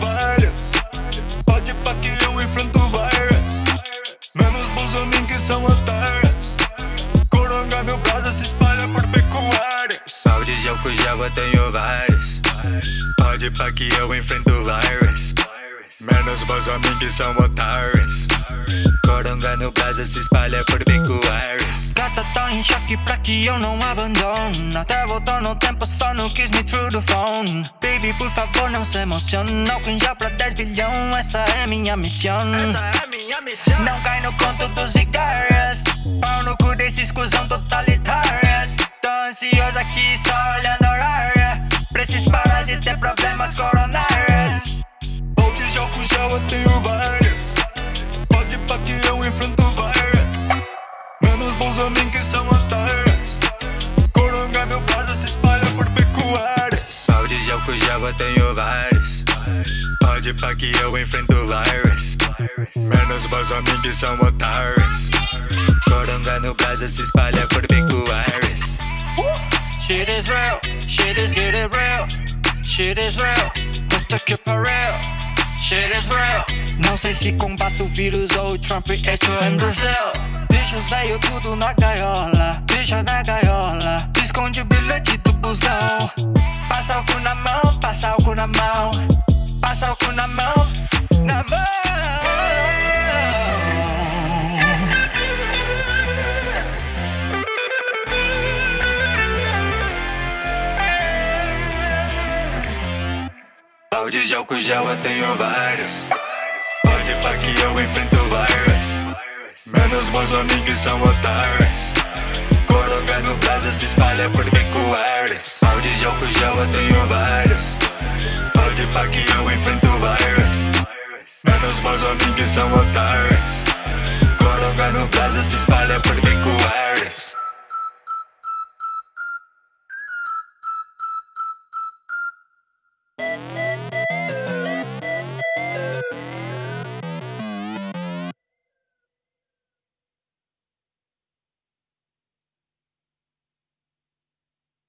Várias Pode pá que eu enfrento várias Menos Bolsonaro que são otárias eu tenho vários Pode pá que eu enfrento vários Menos Bolsonaro que são otários. Coronga no Brasil se espalha por pecuários Gata tá em choque pra que eu não abandono. Até voltou no tempo, só não quis me through the phone. Baby, por favor, não se emociona em gel pra 10 bilhão, essa é minha missão. Essa é minha missão. Não cai no conto dos vigários Pau no cu desses cuzão Pra esses parasitas ter problemas coronários. Já fui, já tenho várias. Pode pá que eu enfrento várias. Menos Bolsonaro que são otárias Coronga meu caso se espalha por pecuárias. Balde de álcool gel eu tenho vários Pode pá que eu enfrento vários Menos Bolsonaro que são otários Coronga no Brasil se espalha por pecuários Shit is real, shit is getting real. Shit is real, puta que pariu Shit is real. Não sei se combate o vírus ou o Trump é tio em Brasil Deixa os velho tudo na gaiola. Deixa na gaiola. Esconde o bilhete do busão. Passa álcool na mão, passa álcool na mão. Passa álcool na mão, na mão Balde de álcool gel eu tenho vários. Pode pá que eu enfrento várias Menos Bolsonaro que são otários. Coronga no Brasil se espalha por pecuárias Balde de álcool gel eu tenho vários. Pode pá que eu enfrento várias Menos Bolsonaro que são otários. Coronga no Brasil se espalha por pecuárias